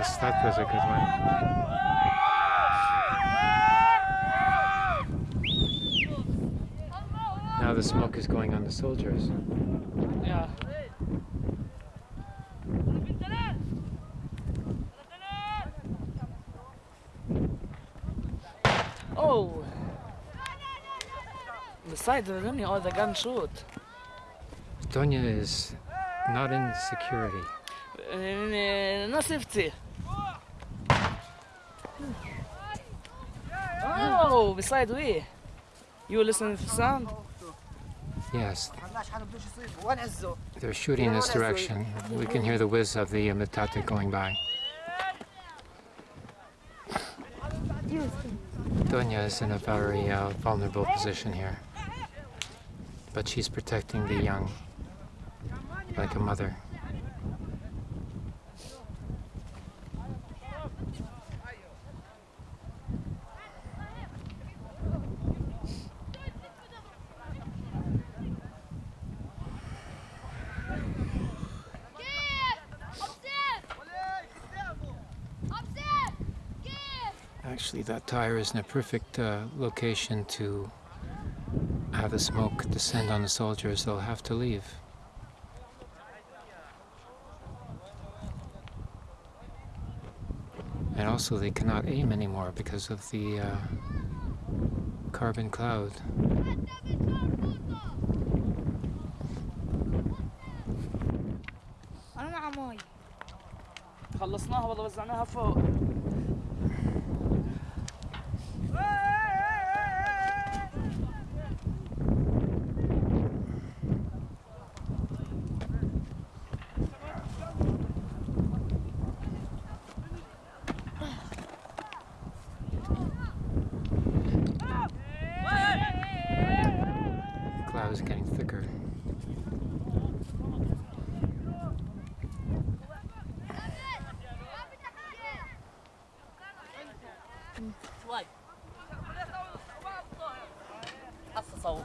Yes, that was a good one. Now the smoke is going on the soldiers. Yeah. Oh! Besides, side of the or the gun shoot. Donya is not in security. Uh, No Oh, beside we. You were listening for sound? Yes. They're shooting in this direction. We can hear the whiz of the mitate Metate going by. Doña is in a very uh, vulnerable position here. But she's protecting the young like a mother. Actually, that tire is in a perfect uh, location to have the smoke descend on the soldiers. They'll have to leave. And also, they cannot aim anymore because of the uh, carbon cloud. انا مع ماي خلصناها والله وزعناها فوق شوي حصه صوب